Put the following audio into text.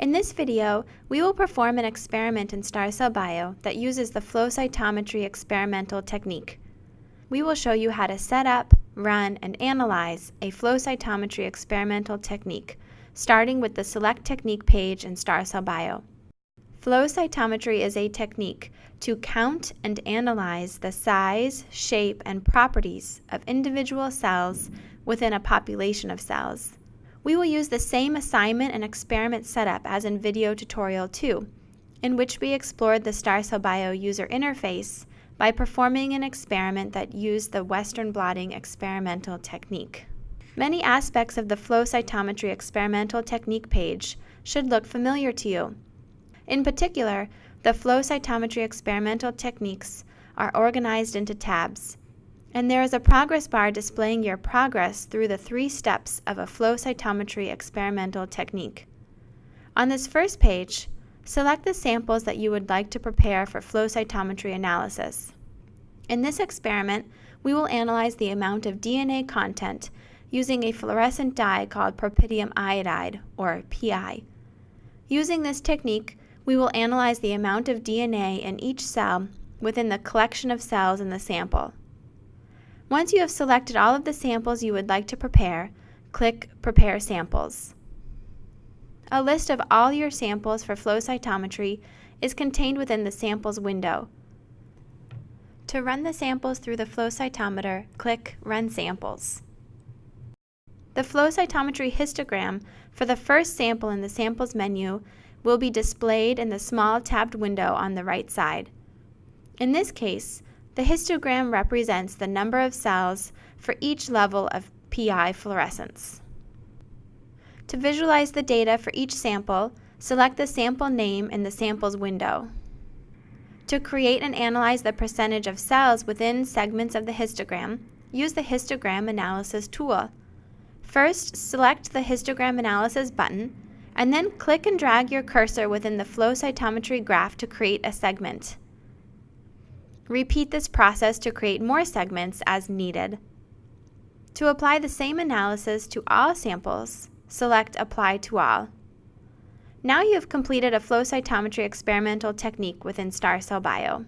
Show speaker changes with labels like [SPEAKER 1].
[SPEAKER 1] In this video, we will perform an experiment in Star Cell Bio that uses the flow cytometry experimental technique. We will show you how to set up, run, and analyze a flow cytometry experimental technique, starting with the Select Technique page in Star Cell Bio. Flow cytometry is a technique to count and analyze the size, shape, and properties of individual cells within a population of cells. We will use the same assignment and experiment setup as in video tutorial 2, in which we explored the Star Cell Bio user interface by performing an experiment that used the Western blotting experimental technique. Many aspects of the flow cytometry experimental technique page should look familiar to you. In particular, the flow cytometry experimental techniques are organized into tabs, and there is a progress bar displaying your progress through the three steps of a flow cytometry experimental technique. On this first page, select the samples that you would like to prepare for flow cytometry analysis. In this experiment, we will analyze the amount of DNA content using a fluorescent dye called propidium iodide, or PI. Using this technique, we will analyze the amount of DNA in each cell within the collection of cells in the sample. Once you have selected all of the samples you would like to prepare, click Prepare Samples. A list of all your samples for flow cytometry is contained within the Samples window. To run the samples through the flow cytometer, click Run Samples. The flow cytometry histogram for the first sample in the Samples menu will be displayed in the small tabbed window on the right side. In this case, the histogram represents the number of cells for each level of PI fluorescence. To visualize the data for each sample, select the sample name in the Samples window. To create and analyze the percentage of cells within segments of the histogram, use the Histogram Analysis tool. First, select the Histogram Analysis button, and then click and drag your cursor within the flow cytometry graph to create a segment. Repeat this process to create more segments as needed. To apply the same analysis to all samples, select Apply to All. Now you have completed a flow cytometry experimental technique within StarCell Bio.